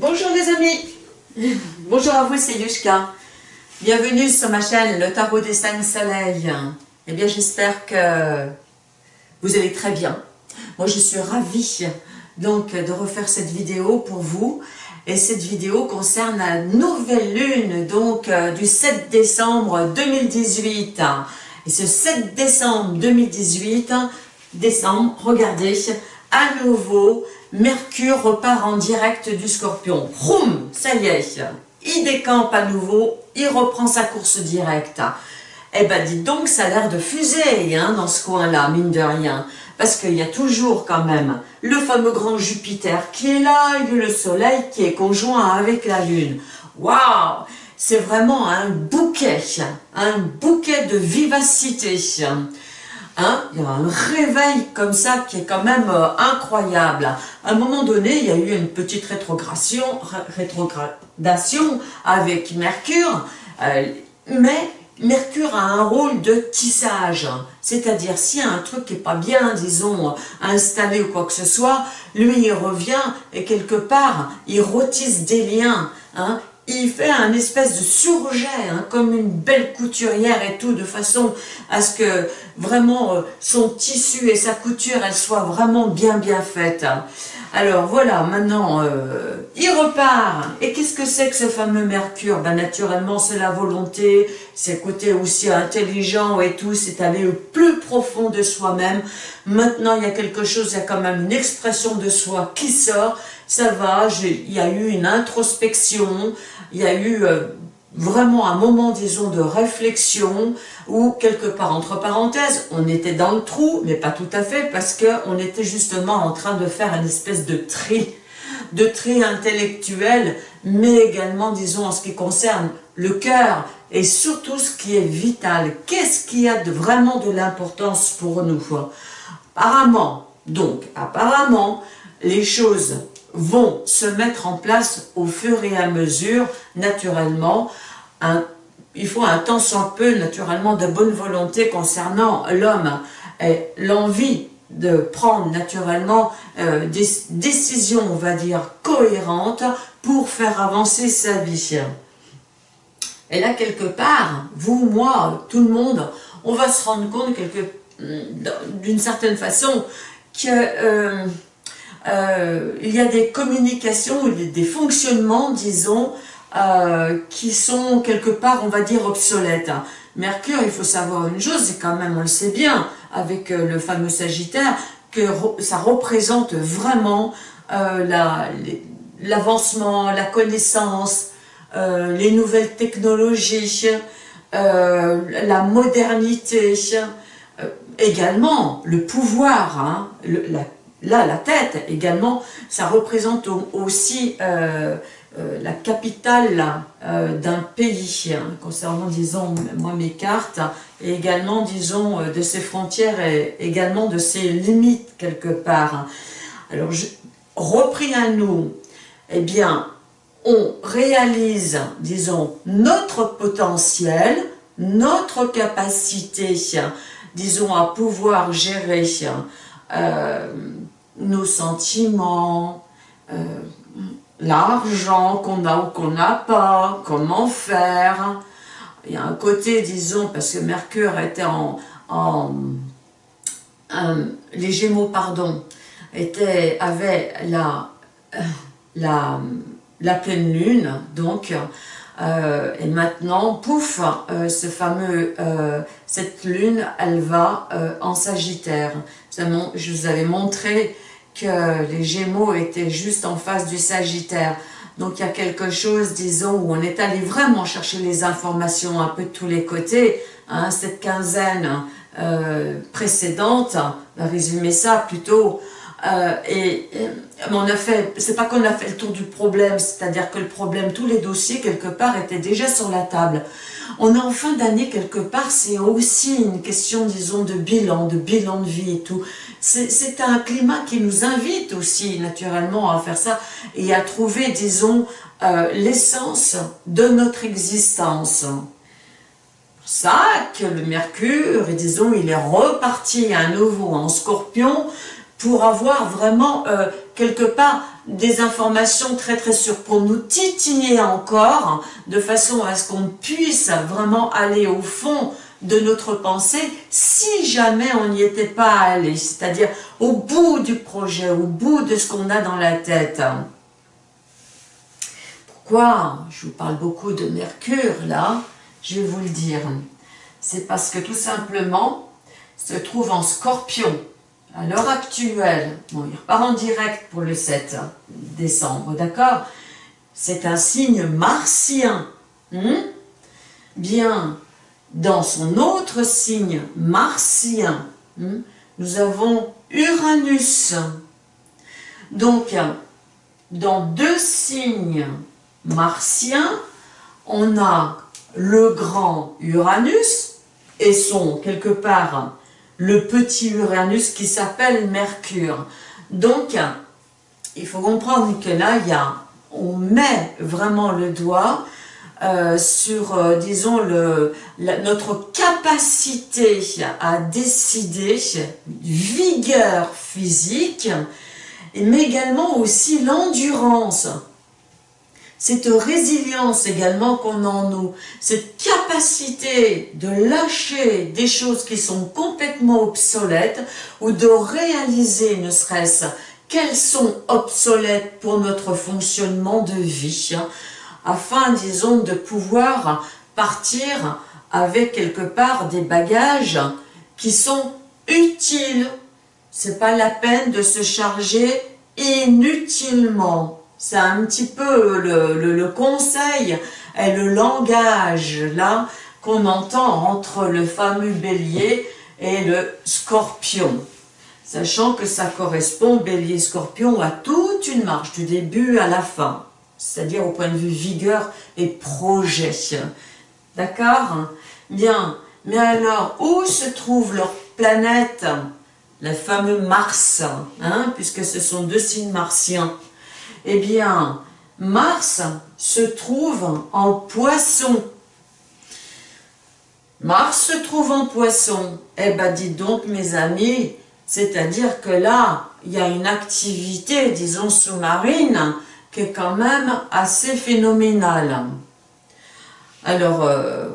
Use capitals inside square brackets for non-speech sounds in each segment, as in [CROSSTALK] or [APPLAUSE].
Bonjour les amis Bonjour à vous, c'est Yushka. Bienvenue sur ma chaîne, le tarot des cinq soleils. Eh bien, j'espère que vous allez très bien. Moi, je suis ravie donc de refaire cette vidéo pour vous. Et cette vidéo concerne la nouvelle lune, donc euh, du 7 décembre 2018. Et ce 7 décembre 2018, décembre, regardez, à nouveau, Mercure repart en direct du Scorpion. Roum, ça y est, il décampe à nouveau, il reprend sa course directe. Eh ben, dites donc, ça a l'air de fuser hein, dans ce coin-là, mine de rien. Parce qu'il y a toujours quand même le fameux grand Jupiter qui est là, et le Soleil qui est conjoint avec la Lune. Waouh C'est vraiment un bouquet, un bouquet de vivacité. Hein, il y a un réveil comme ça qui est quand même euh, incroyable. À un moment donné, il y a eu une petite rétrogradation, avec Mercure, euh, mais Mercure a un rôle de tissage, c'est-à-dire s'il y a un truc qui n'est pas bien, disons, installé ou quoi que ce soit, lui il revient et quelque part, il rôtisse des liens, hein, il fait un espèce de surjet, hein, comme une belle couturière et tout, de façon à ce que vraiment euh, son tissu et sa couture, elles soient vraiment bien bien faites. Alors voilà, maintenant, euh, il repart. Et qu'est-ce que c'est que ce fameux Mercure? Ben, Naturellement, c'est la volonté, c'est le côté aussi intelligent et tout, c'est aller au plus profond de soi-même. Maintenant, il y a quelque chose, il y a quand même une expression de soi qui sort. Ça va, il y a eu une introspection, il y a eu euh, vraiment un moment, disons, de réflexion, où quelque part, entre parenthèses, on était dans le trou, mais pas tout à fait, parce qu'on était justement en train de faire une espèce de tri, de tri intellectuel, mais également, disons, en ce qui concerne le cœur, et surtout ce qui est vital. Qu'est-ce qui a de, vraiment de l'importance pour nous? Apparemment, donc, apparemment, les choses vont se mettre en place au fur et à mesure, naturellement. il faut un temps soit peu, naturellement, de bonne volonté concernant l'homme et l'envie de prendre naturellement euh, des décisions, on va dire, cohérentes pour faire avancer sa vie. Et là, quelque part, vous, moi, tout le monde, on va se rendre compte d'une certaine façon que... Euh, euh, il y a des communications, des fonctionnements, disons, euh, qui sont quelque part, on va dire, obsolètes. Mercure, il faut savoir une chose, c'est quand même, on le sait bien, avec euh, le fameux Sagittaire, que ça représente vraiment l'avancement, la, connaissance, les nouvelles technologies, la modernité, également le pouvoir, hein, la Là, la tête également, ça représente aussi euh, euh, la capitale euh, d'un pays, hein, concernant, disons, moi mes cartes, et également, disons, de ses frontières et également de ses limites quelque part. Alors, repris à nous, eh bien, on réalise, disons, notre potentiel, notre capacité, disons, à pouvoir gérer nos sentiments, euh, l'argent qu'on a ou qu'on n'a pas, comment faire. Il y a un côté, disons, parce que Mercure était en... les Gémeaux, pardon, était, avait la, la, la pleine lune, donc, euh, et maintenant, pouf, euh, ce fameux, cette lune, elle va en Sagittaire. Je vous avais montré les Gémeaux étaient juste en face du Sagittaire. Donc il y a quelque chose, disons, où on est allé vraiment chercher les informations un peu de tous les côtés. Hein, cette quinzaine euh, précédente, on va résumer ça plutôt, euh, et, on a fait, c'est pas qu'on a fait le tour du problème, c'est-à-dire que le problème, tous les dossiers quelque part étaient déjà sur la table. On est en fin d'année quelque part, c'est aussi une question, disons, de bilan, de bilan de vie et tout. C'est un climat qui nous invite aussi naturellement à faire ça et à trouver, disons, euh, l'essence de notre existence. Ça que le Mercure, disons, il est reparti à nouveau en Scorpion pour avoir vraiment, euh, quelque part, des informations très très sûres pour nous titiller encore, de façon à ce qu'on puisse vraiment aller au fond de notre pensée si jamais on n'y était pas allé, c'est-à-dire au bout du projet, au bout de ce qu'on a dans la tête. Pourquoi je vous parle beaucoup de Mercure là? Je vais vous le dire. C'est parce que tout simplement, se trouve en scorpion à l'heure actuelle, bon, il repart en direct pour le 7 décembre, d'accord? C'est un signe martien. Hmm? Bien, dans son autre signe martien, hmm, nous avons Uranus. Donc, dans deux signes martiens, on a le grand Uranus et son, quelque part, le petit Uranus qui s'appelle Mercure. Donc, il faut comprendre que là, il y on met vraiment le doigt euh, sur, euh, disons, le, notre capacité à décider, vigueur physique, mais également aussi l'endurance cette résilience également qu'on a en nous, cette capacité de lâcher des choses qui sont complètement obsolètes ou de réaliser ne serait-ce qu'elles sont obsolètes pour notre fonctionnement de vie, afin, disons, de pouvoir partir avec quelque part des bagages qui sont utiles. C'est pas la peine de se charger inutilement c'est un petit peu le, conseil et le langage là qu'on entend entre le fameux bélier et le scorpion. Sachant que ça correspond, bélier-scorpion, à toute une marche, du début à la fin. C'est-à-dire au point de vue vigueur et projet. D'accord? Bien. Mais alors, où se trouve leur planète? Le fameux Mars, hein, puisque ce sont deux signes martiens. Eh bien, Mars se trouve en poisson. Mars se trouve en poisson. Eh bien, dites donc, mes amis, c'est-à-dire que là, il y a une activité, disons, sous-marine, qui est quand même assez phénoménale. Alors, euh,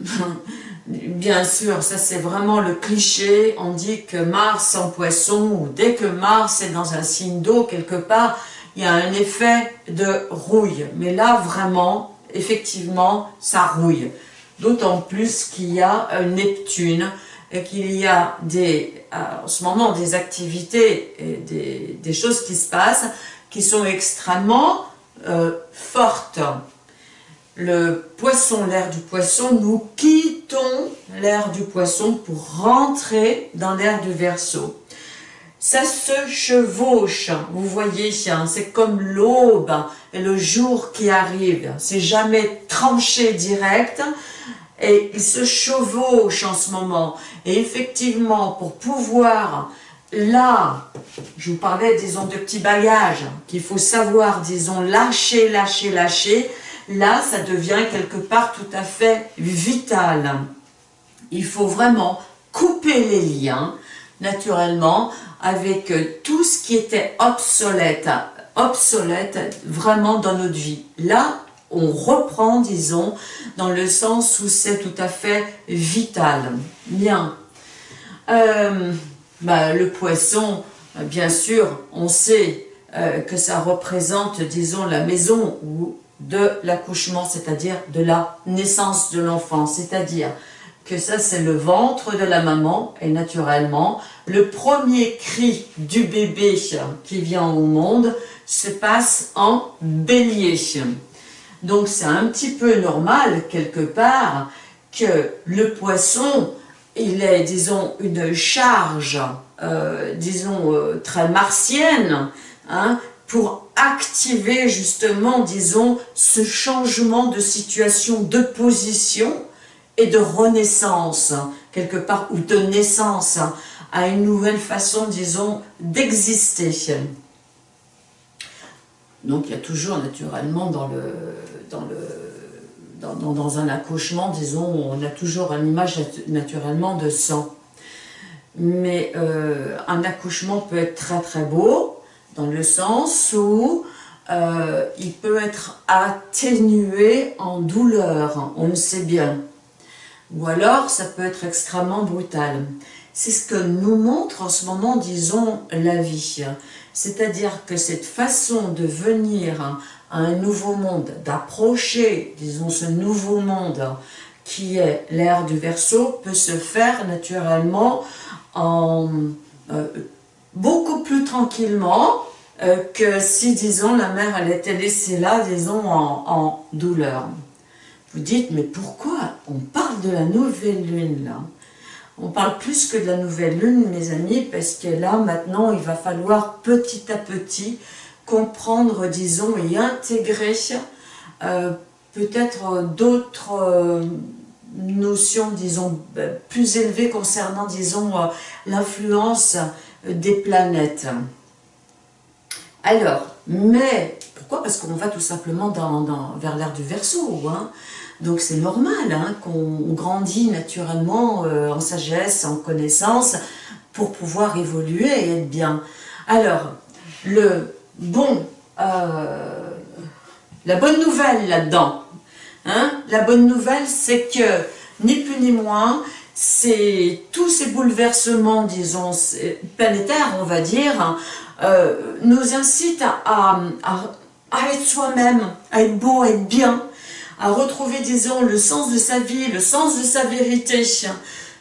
[LAUGHS] bien sûr, ça c'est vraiment le cliché, on dit que Mars en poisson, ou dès que Mars est dans un signe d'eau quelque part, il y a un effet de rouille. Mais là, vraiment, effectivement, ça rouille. D'autant plus qu'il y a Neptune et qu'il y a des, en ce moment des activités des, choses qui se passent qui sont extrêmement euh, fortes. Le poisson, l'air du poisson, nous quittons l'air du poisson pour rentrer dans l'air du verso ça se chevauche, vous voyez, hein, c'est comme l'aube et le jour qui arrive, c'est jamais tranché direct, et il se chevauche en ce moment. Et effectivement, pour pouvoir, là, je vous parlais, disons, de petits bagages, qu'il faut savoir, disons, lâcher, lâcher, lâcher, là, ça devient quelque part tout à fait vital. Il faut vraiment couper les liens, naturellement, avec euh, tout ce qui était obsolète, obsolète vraiment dans notre vie. Là, on reprend, disons, dans le sens où c'est tout à fait vital. Bien. Euh, bah, le poisson, bien sûr, on sait euh, que ça représente, disons, la maison de l'accouchement, c'est-à-dire de la naissance de l'enfant, c'est-à-dire ça c'est le ventre de la maman et naturellement le premier cri du bébé qui vient au monde se passe en bélier. Donc c'est un petit peu normal quelque part que le poisson, il est disons une charge, euh, disons euh, très martienne, hein, pour activer justement, disons, ce changement de situation, de position de renaissance, quelque part, ou de naissance, à une nouvelle façon, disons, d'exister. Donc il y a toujours naturellement dans le, dans le dans, dans, un accouchement, disons, on a toujours une image naturellement de sang. Mais euh, un accouchement peut être très très beau, dans le sens où euh, il peut être atténué en douleur, on le sait bien. Ou alors, ça peut être extrêmement brutal. C'est ce que nous montre en ce moment, disons, la vie. C'est-à-dire que cette façon de venir à un nouveau monde, d'approcher, disons, ce nouveau monde qui est l'ère du Verseau, peut se faire naturellement en euh, beaucoup plus tranquillement euh, que si, disons, la mère, elle était laissée là, disons, en, douleur. Vous dites, mais pourquoi on parle de la nouvelle lune, là? On parle plus que de la nouvelle lune, mes amis, parce que là, maintenant, il va falloir petit à petit comprendre, disons, et intégrer euh, peut-être d'autres euh, notions, disons, plus élevées concernant, disons, l'influence des planètes. Alors, mais, pourquoi? Parce qu'on va tout simplement dans, vers l'ère du Verseau, hein. Donc c'est normal hein, qu'on grandit naturellement euh, en sagesse, en connaissance, pour pouvoir évoluer et être bien. Alors, le bon, euh, la bonne nouvelle là-dedans, hein, la bonne nouvelle c'est que, ni plus ni moins, c'est tous ces bouleversements, disons, planétaires, on va dire, euh, nous incite à, être soi-même, à être beau, à être bien, à retrouver, disons, le sens de sa vie, le sens de sa vérité,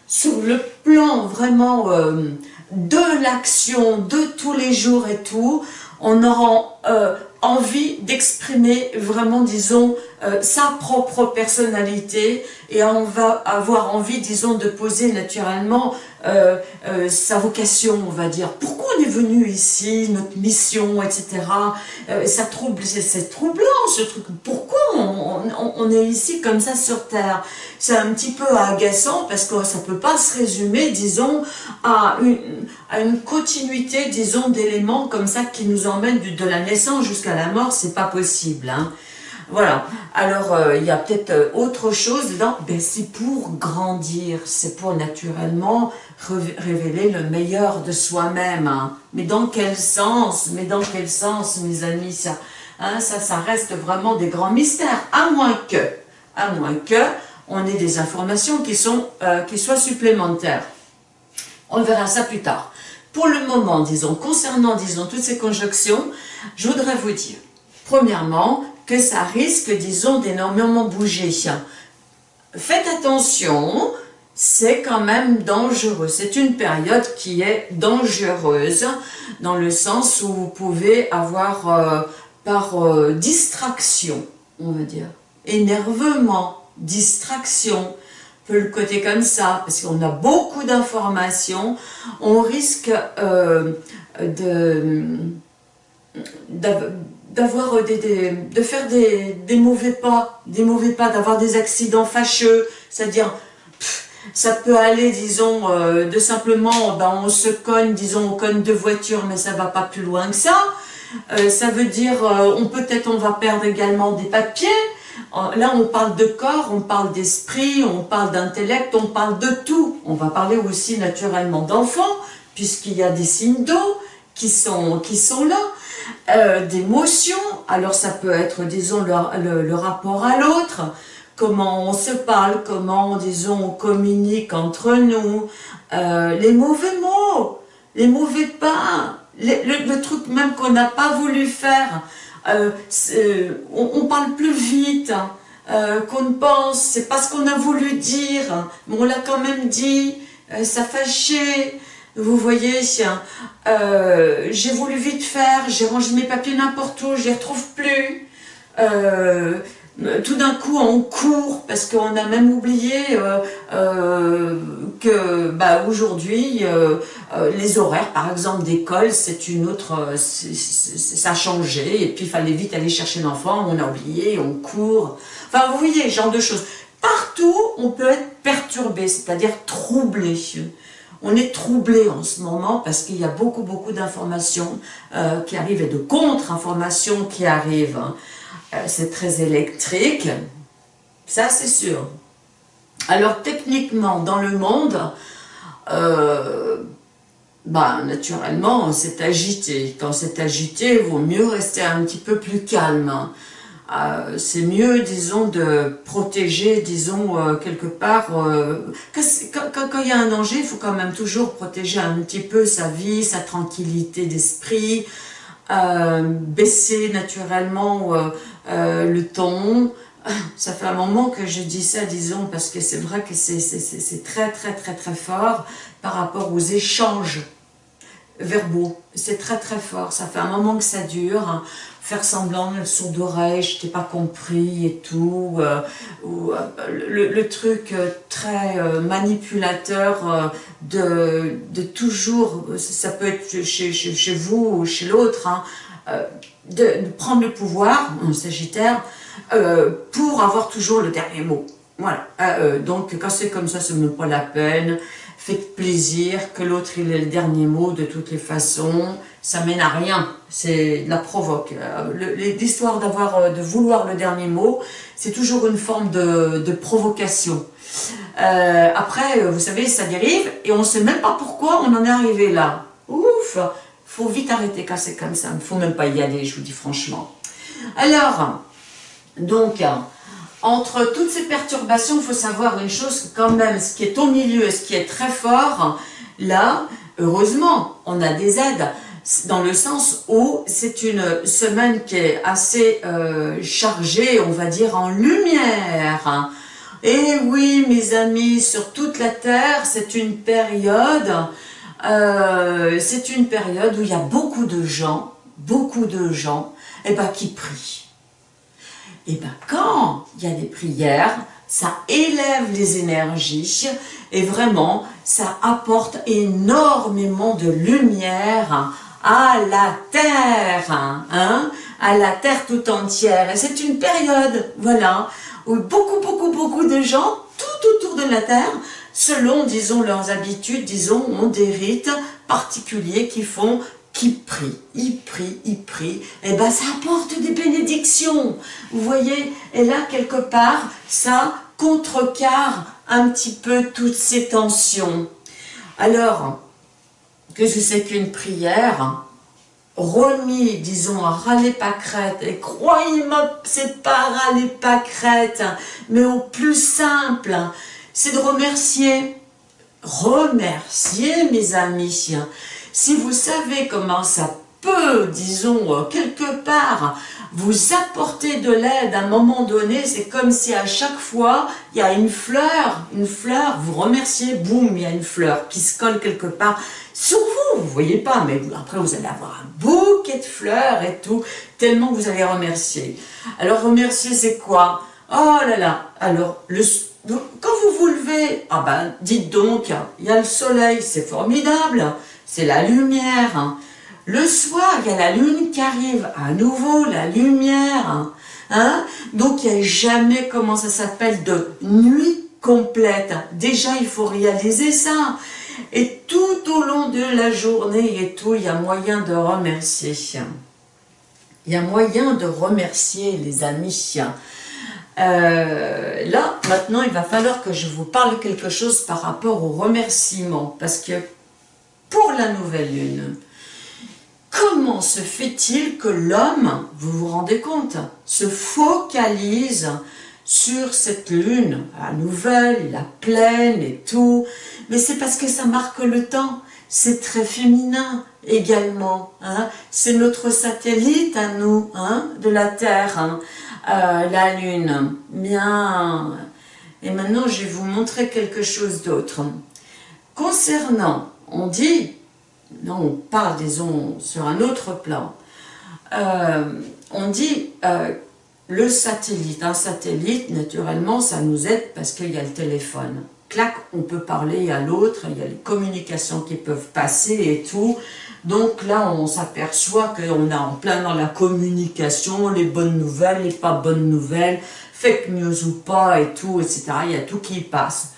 sur le plan vraiment euh, de l'action, de tous les jours et tout, on aura euh, envie d'exprimer vraiment, disons, sa propre personnalité et on va avoir envie, disons, de poser naturellement euh, euh, sa vocation, on va dire. Pourquoi on est venu ici, notre mission, etc. Euh, ça trouble, c'est troublant ce truc. Pourquoi on, est ici comme ça sur Terre? C'est un petit peu agaçant parce que ça peut pas se résumer, disons, à une, à une continuité, disons, d'éléments comme ça qui nous emmènent de la naissance jusqu'à la mort. C'est pas possible. Hein. Voilà. Alors, euh, il y a peut-être euh, autre chose dedans. Ben, c'est pour grandir. C'est pour naturellement révéler le meilleur de soi-même. Hein. Mais dans quel sens? Mais dans quel sens, mes amis? Ça, hein, ça, ça reste vraiment des grands mystères. À moins que, à moins que, on ait des informations qui, sont, euh, qui soient supplémentaires. On verra ça plus tard. Pour le moment, disons, concernant, disons, toutes ces conjonctions, je voudrais vous dire, premièrement, que ça risque, disons, d'énormément bouger. Faites attention, c'est quand même dangereux. C'est une période qui est dangereuse, dans le sens où vous pouvez avoir, euh, par euh, distraction, on va dire, énervement, distraction, peut le côté comme ça, parce qu'on a beaucoup d'informations, on risque euh, de d'avoir euh, des, de faire des, des, mauvais pas, des mauvais pas, d'avoir des accidents fâcheux, c'est-à-dire ça peut aller, disons, euh, de simplement, ben, on se cogne, disons, on cogne deux voitures, mais ça va pas plus loin que ça. Euh, ça veut dire, on peut-être on va perdre également des papiers. Là, on parle de corps, on parle d'esprit, on parle d'intellect, on parle de tout. On va parler aussi naturellement d'enfants, puisqu'il y a des signes d'eau qui sont, qui sont là. Euh, d'émotions. Alors ça peut être, disons, le, rapport à l'autre, comment on se parle, comment, disons, on communique entre nous, euh, les mauvais mots, les mauvais pas, le, truc même qu'on n'a pas voulu faire. Euh, on, parle plus vite qu'on ne pense, c'est pas ce qu'on a voulu dire, mais on l'a quand même dit, ça fâchait, vous voyez, euh, j'ai voulu vite faire, j'ai rangé mes papiers n'importe où, je les retrouve plus. Euh, tout d'un coup, on court parce qu'on a même oublié euh, que bah, aujourd'hui, les horaires, par exemple, d'école, c'est une autre, ça a changé. Et puis, il fallait vite aller chercher l'enfant, on a oublié, on court. Enfin, vous voyez, genre de choses. Partout, on peut être perturbé, c'est-à-dire troublé. On est troublé en ce moment parce qu'il y a beaucoup, beaucoup d'informations euh, qui arrivent et de contre-informations qui arrivent. Hein. Euh, c'est très électrique, ça c'est sûr. Alors techniquement, dans le monde, euh, bah, naturellement, c'est agité. Quand c'est agité, il vaut mieux rester un petit peu plus calme. Euh, c'est mieux, disons, de protéger, disons, euh, quelque part, euh, quand, il y a un danger, il faut quand même toujours protéger un petit peu sa vie, sa tranquillité d'esprit, baisser naturellement le ton. [LAUGHS] Ça fait un moment que je dis ça, disons, parce que c'est vrai que c'est très, très, très, très fort par rapport aux échanges verbaux. C'est très, très fort. Ça fait un moment que ça dure faire semblant le sourd d'oreille, je t'ai pas compris et tout, euh, ou euh, le, truc euh, très manipulateur de, de, toujours, ça peut être chez, chez, vous ou chez l'autre, hein, de, prendre le pouvoir, un sagittaire, pour avoir toujours le dernier mot. Voilà, donc quand c'est comme ça, ce n'est pas la peine, faites plaisir, que l'autre il ait le dernier mot de toutes les façons, ça mène à rien, c'est la provoque. Euh, l'histoire d'avoir, euh, de vouloir le dernier mot, c'est toujours une forme de, provocation. Euh, après, vous savez, ça dérive et on ne sait même pas pourquoi on en est arrivé là. Ouf faut vite arrêter quand c'est comme ça, il faut même pas y aller, je vous dis franchement. Alors, donc, entre toutes ces perturbations, il faut savoir une chose, quand même, ce qui est au milieu et ce qui est très fort, là, heureusement, on a des aides dans le sens où c'est une semaine qui est assez euh, chargée, on va dire, en lumière. Et oui, mes amis, sur toute la Terre, c'est une période, euh, c'est une période où il y a beaucoup de gens, beaucoup de gens, eh ben, qui prient. Et ben, quand il y a des prières, ça élève les énergies et vraiment, ça apporte énormément de lumière à la terre, hein, à la terre tout entière. Et c'est une période, voilà, où beaucoup, beaucoup, beaucoup de gens, tout autour de la terre, selon, disons, leurs habitudes, disons, ont des rites particuliers qui font qui prient, ils prient, ils prient, et ben ça apporte des bénédictions, vous voyez, et là quelque part, ça contrecarre un petit peu toutes ces tensions. Alors, que je sais qu'une prière? Remis, disons, à râler pâquerette, et croyez-moi, c'est pas râler pâquerette, mais au plus simple, c'est de remercier. Remercier, mes amis. Si vous savez comment ça peut, disons, quelque part, vous apporter de l'aide à un moment donné, c'est comme si à chaque fois, il y a une fleur, une fleur, vous remerciez, boum, il y a une fleur qui se colle quelque part sur vous, vous voyez pas, mais après vous allez avoir un bouquet de fleurs et tout, tellement vous allez remercier. Alors remercier c'est quoi? Oh là là, alors le, quand vous vous levez, ah ben dites donc, il y a le soleil, c'est formidable, c'est la lumière, hein. Le soir, il y a la lune qui arrive, à nouveau la lumière. Hein. Donc, il n'y a jamais, comment ça s'appelle, de nuit complète. Déjà, il faut réaliser ça. Et tout au long de la journée et tout, il y a moyen de remercier. Il y a moyen de remercier les amis. Euh, là, maintenant, il va falloir que je vous parle quelque chose par rapport au remerciement. Parce que pour la nouvelle lune, Comment se fait-il que l'homme, vous vous rendez compte, se focalise sur cette lune, la nouvelle, la pleine et tout, mais c'est parce que ça marque le temps, c'est très féminin également, hein. c'est notre satellite à nous, hein, de la Terre, hein. euh, la lune, bien, et maintenant je vais vous montrer quelque chose d'autre. Concernant, on dit non, on parle, disons, sur un autre plan. Euh, on dit euh, le satellite. Un satellite, naturellement, ça nous aide parce qu'il y a le téléphone. Clac, on peut parler à l'autre, il y a les communications qui peuvent passer et tout. Donc là, on s'aperçoit qu'on est en plein dans la communication, les bonnes nouvelles, les pas bonnes nouvelles, fake news ou pas et tout, etc. Il y a tout qui passe.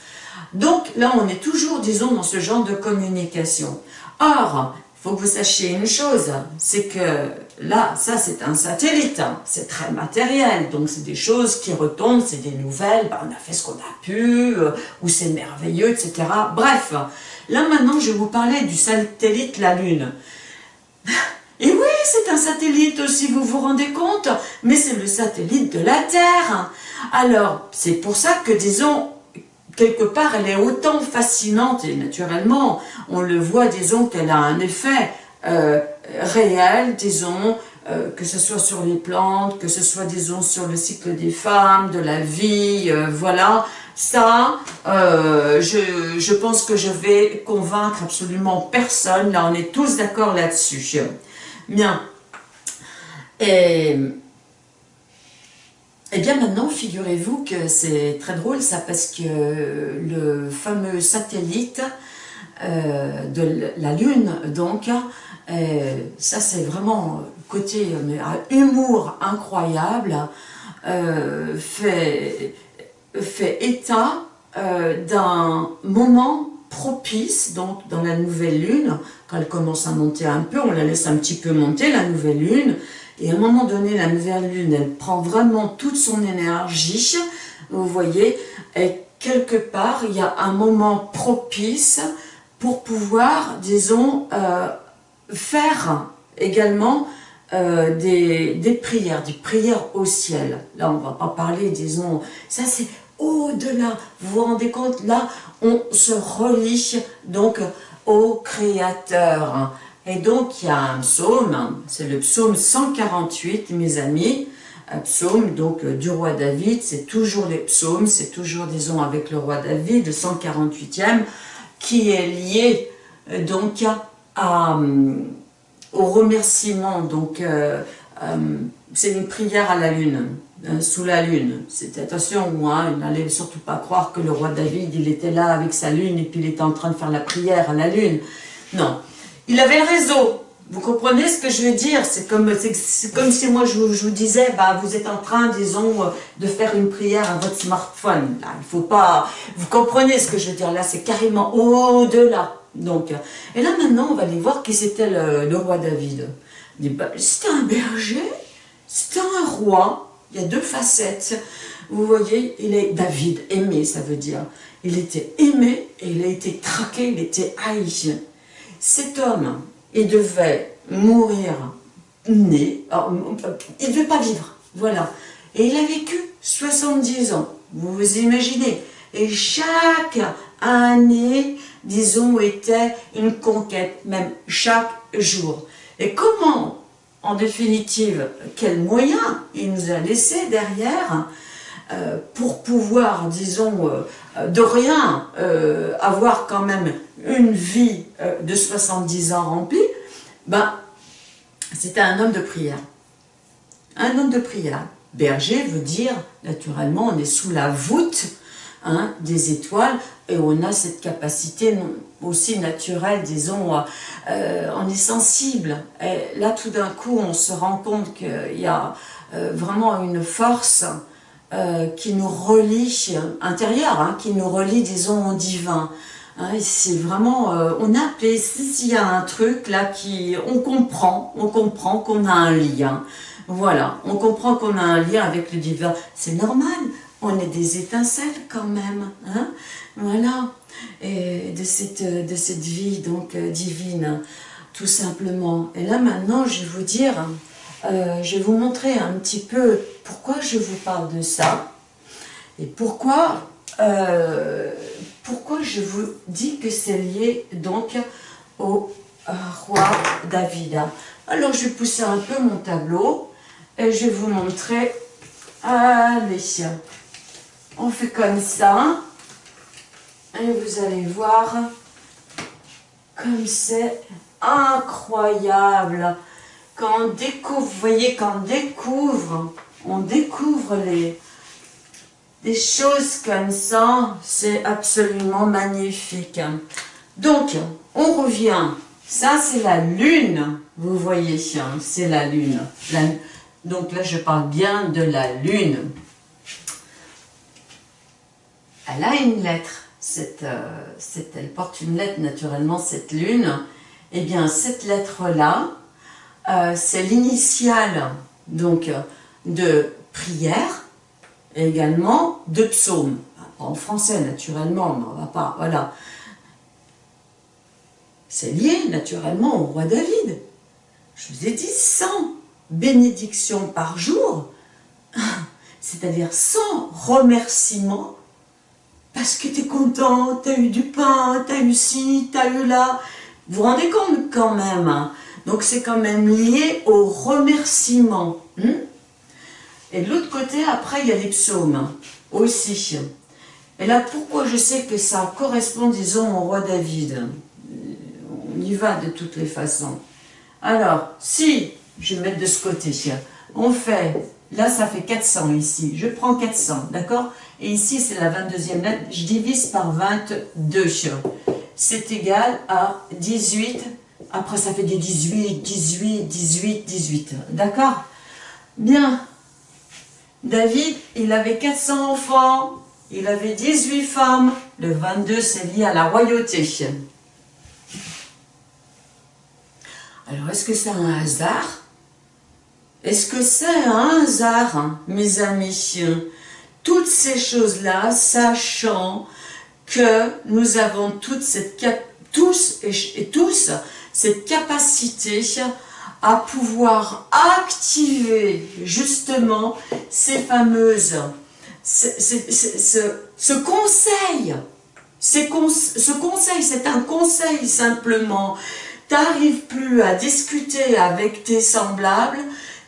Donc là, on est toujours, disons, dans ce genre de communication. Or, il faut que vous sachiez une chose, c'est que là, ça c'est un satellite, hein. c'est très matériel, donc c'est des choses qui retombent, c'est des nouvelles, bah, on a fait ce qu'on a pu, euh, ou c'est merveilleux, etc. Bref, Là maintenant, je vais vous parler du satellite la Lune. Et oui, c'est un satellite aussi, vous vous rendez compte Mais c'est le satellite de la Terre. Alors, c'est pour ça que, disons, quelque part, elle est autant fascinante, et naturellement, on le voit, disons, qu'elle a un effet euh, réel, disons, euh, que ce soit sur les plantes, que ce soit, disons, sur le cycle des femmes, de la vie, euh, voilà. Ça, je, je pense que je vais convaincre absolument personne, là, on est tous d'accord là-dessus. Bien. Et, et bien maintenant, figurez-vous que c'est très drôle ça, parce que le fameux satellite euh, de la Lune, donc, euh, ça c'est vraiment côté mais, humour incroyable, euh, fait état d'un moment propice, donc dans la nouvelle lune, quand elle commence à monter un peu, on la laisse un petit peu monter, la nouvelle lune, et à un moment donné, la nouvelle lune, elle prend vraiment toute son énergie, vous voyez, et quelque part, il y a un moment propice pour pouvoir, disons, euh, faire également euh, des, prières, des prières au ciel. Là, on va pas parler, disons, ça c'est au-delà. Vous vous rendez compte Là, on se relie donc au Créateur. Et donc, il y a un psaume, c'est le psaume 148, mes amis, un psaume donc du roi David, c'est toujours les psaumes, c'est toujours, disons, avec le roi David, le 148e, qui est lié donc à, au remerciement, donc euh, euh, c'est une prière à la lune, euh, sous la lune. C'était attention, il n'allait surtout pas croire que le roi David, il était là avec sa lune et puis il était en train de faire la prière à la lune. Non, il avait le réseau. Vous comprenez ce que je veux dire? C'est comme, si moi je, vous disais, bah, vous êtes en train, disons, de faire une prière à votre smartphone. Là, il faut pas... Vous comprenez ce que je veux dire? Là, c'est carrément au-delà. Donc, et là maintenant, on va aller voir qui c'était le, le, roi David. Bah, c'était un berger, c'était un roi, il y a deux facettes. Vous voyez, il est David, aimé, ça veut dire. Il était aimé et il a été traqué, il était haï. Cet homme, il devait mourir né, il ne devait pas vivre, voilà. Et il a vécu 70 ans, vous vous imaginez. Et chaque année, disons, était une conquête, même chaque jour. Et comment en définitive, quels moyens il nous a laissé derrière euh, pour pouvoir, disons, euh, de rien euh, avoir quand même une vie de 70 ans remplie, ben, c'était un homme de prière. Un homme de prière. Berger veut dire, naturellement, on est sous la voûte hein, des étoiles, et on a cette capacité aussi naturelle, disons, euh, on est sensible. Et là, tout d'un coup, on se rend compte qu'il y a euh, vraiment une force euh, qui nous relie, intérieure, hein, qui nous relie, disons, au divin. Hein, c'est vraiment, on a s'il y a un truc là qui, on comprend, on comprend qu'on a un lien. Voilà, on comprend qu'on a un lien avec le divin. C'est normal, on est des étincelles quand même. Hein voilà, et de cette, de cette vie donc euh, divine, tout simplement. Et là maintenant, je vais vous dire, euh, je vais vous montrer un petit peu pourquoi je vous parle de ça, et pourquoi, euh, pourquoi je vous dis que c'est lié donc au roi David. Alors je vais pousser un peu mon tableau, et je vais vous montrer, allez, on fait comme ça, et vous allez voir comme c'est incroyable. On découvre, vous voyez, quand découvre, on découvre les, choses comme ça, c'est absolument magnifique. Donc, on revient. Ça, c'est la lune. Vous voyez, c'est la lune. donc là, je parle bien de la lune. Elle a une lettre cette, euh, cette, elle porte une lettre naturellement, cette lune, eh bien cette lettre-là, euh, c'est l'initiale donc de prière, et également de psaume. En français naturellement, mais on va pas, voilà. c'est lié naturellement au roi David. Je vous ai dit 100 bénédictions par jour, [LAUGHS] c'est-à-dire 100 remerciements, parce que tu es content, tu as eu du pain, tu as eu ci, tu as eu là. Vous vous rendez compte quand même hein. Donc c'est quand même lié au remerciement. Hmm? Et de l'autre côté, après, il y a les psaumes aussi. Et là, pourquoi je sais que ça correspond, disons, au roi David? On y va de toutes les façons. Alors, si, je vais mettre de ce côté, on fait, là ça fait 400 ici, je prends 400, d'accord? Et ici c'est la 22e lettre, je divise par 22, c'est égal à 18, après ça fait des 18, 18, 18, 18, d'accord? Bien, David, il avait 400 enfants, il avait 18 femmes, le 22 c'est lié à la royauté. Alors, est-ce que c'est un hasard? Est-ce que c'est un hasard, mes amis Toutes ces choses-là, sachant que nous avons toute cette tous et, tous cette capacité à pouvoir activer justement ces fameuses, ce, conseil, ce conseil, c'est un conseil simplement, t'arrives plus à discuter avec tes semblables,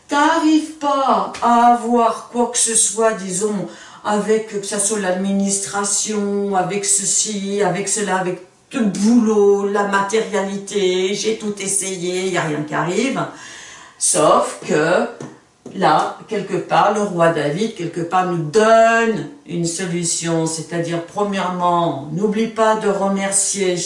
t'arrives pas à avoir quoi que ce soit, disons, avec que ce soit l'administration, avec ceci, avec cela, avec le boulot, la matérialité, j'ai tout essayé, il n'y a rien qui arrive. Sauf que là, quelque part, le roi David, quelque part, nous donne une solution. C'est-à-dire, premièrement, n'oublie pas de remercier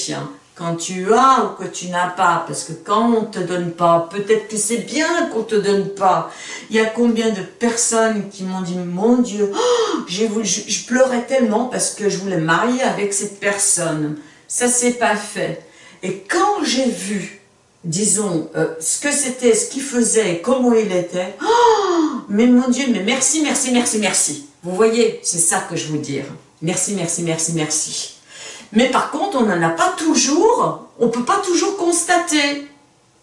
quand tu as ou que tu n'as pas, parce que quand on ne te donne pas, peut-être que c'est bien qu'on ne te donne pas. Il y a combien de personnes qui m'ont dit, mon Dieu, oh, je, pleurais tellement parce que je voulais marier avec cette personne. Ça s'est pas fait. Et quand j'ai vu, disons, euh, ce que c'était, ce qu'il faisait, comment il était, oh, mais mon Dieu, mais merci, merci, merci, merci. Vous voyez, c'est ça que je veux dire. Merci, merci, merci, merci. Mais par contre, on n'en a pas toujours, on ne peut pas toujours constater.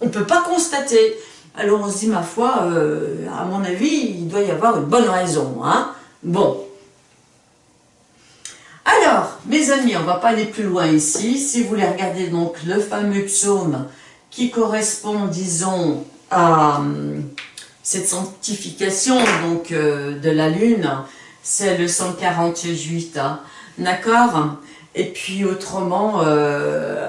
On ne peut pas constater. Alors on se dit, ma foi, euh, à mon avis, il doit y avoir une bonne raison. Hein bon. Alors, mes amis, on ne va pas aller plus loin ici. Si vous voulez regarder donc le fameux psaume qui correspond, disons, à euh, cette sanctification donc euh, de la lune, c'est le 148. Hein. D'accord? Et puis autrement, euh,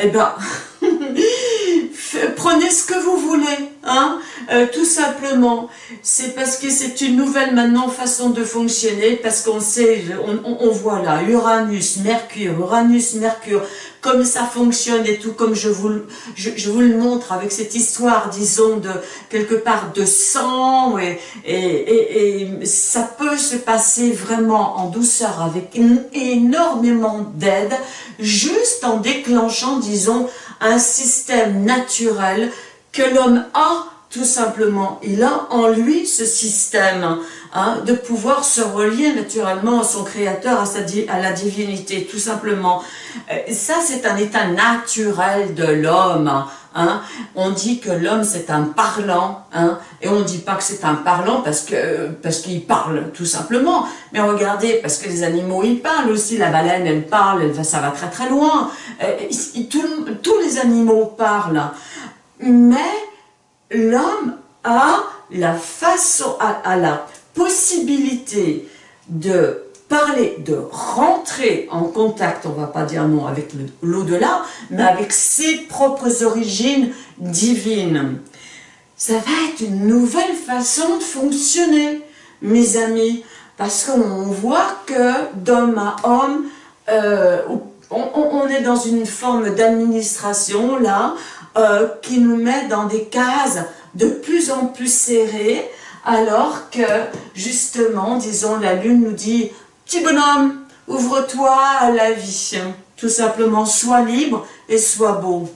eh ben, [LAUGHS] prenez ce que vous voulez, hein, euh, tout simplement. C'est parce que c'est une nouvelle maintenant façon de fonctionner, parce qu'on sait, on, voit là, Uranus, Mercure, Uranus, Mercure, comme ça fonctionne et tout, comme je vous, je, vous le montre avec cette histoire, disons, de quelque part de sang, et, et, et ça peut se passer vraiment en douceur, avec énormément d'aide, juste en déclenchant, disons, un système naturel que l'homme a tout simplement. Il a en lui ce système hein, de pouvoir se relier naturellement à son créateur, à, sa, à la divinité, tout simplement. Euh, ça, c'est un état naturel de l'homme. Hein. On dit que l'homme, c'est un parlant, hein, et on ne dit pas que c'est un parlant parce que parce qu'il parle, tout simplement. Mais regardez, parce que les animaux, ils parlent aussi. La baleine, elle parle, ça va très très loin. Euh, tous les animaux parlent. Mais l'homme a la façon, a, la possibilité de parler, de rentrer en contact, on va pas dire non avec l'au-delà, mais avec ses propres origines divines. Ça va être une nouvelle façon de fonctionner, mes amis, parce qu'on voit que d'homme à homme, euh, on, est dans une forme d'administration là, euh, qui nous met dans des cases de plus en plus serrées, alors que justement, disons, la lune nous dit « Petit bonhomme, ouvre-toi à la vie, tout simplement, sois libre et sois beau ».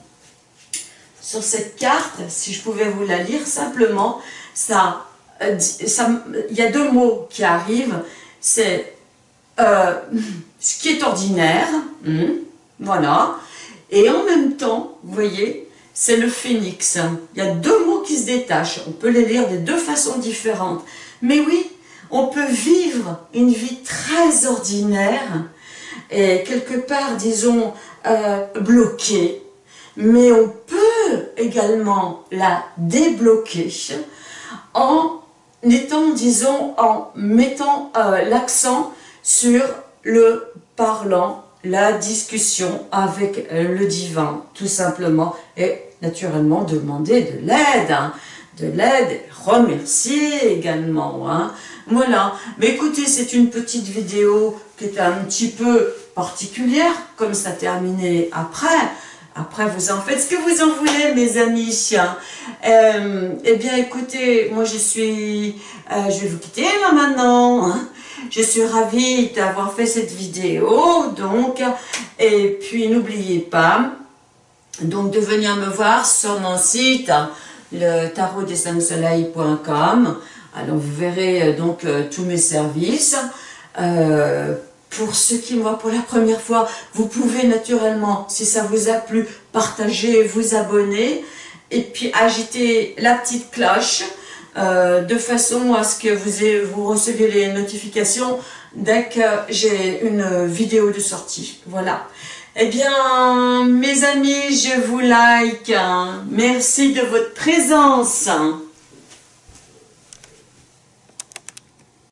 Sur cette carte, si je pouvais vous la lire simplement, ça, euh, il y a deux mots qui arrivent, c'est euh, ce qui est ordinaire, hmm, voilà, Et en même temps, vous voyez, c'est le phénix. Il y a deux mots qui se détachent. On peut les lire de deux façons différentes. Mais oui, on peut vivre une vie très ordinaire et quelque part, disons, euh, bloquée. Mais on peut également la débloquer en étant, disons, en mettant euh, l'accent sur le parlant, la discussion avec euh, le divin, tout simplement, naturellement demander de l'aide, hein. de l'aide, remercier également, hein. voilà. Mais écoutez, c'est une petite vidéo qui est un petit peu particulière, comme ça terminé après, après, vous en faites ce que vous en voulez, mes amis. Euh, eh bien, écoutez, moi, je suis... Euh, je vais vous quitter, là, maintenant. Hein. Je suis ravie d'avoir fait cette vidéo, donc. Et puis, n'oubliez pas, donc, de venir me voir sur mon site, le tarot des soleil.com. Alors, vous verrez, euh, donc, tous mes services. Euh, pour ceux qui me voient pour la première fois, vous pouvez naturellement, si ça vous a plu, partager, vous abonner et puis agiter la petite cloche euh, de façon à ce que vous, vous receviez les notifications dès que j'ai une vidéo de sortie. Voilà. Eh bien, mes amis, je vous like. Merci de votre présence.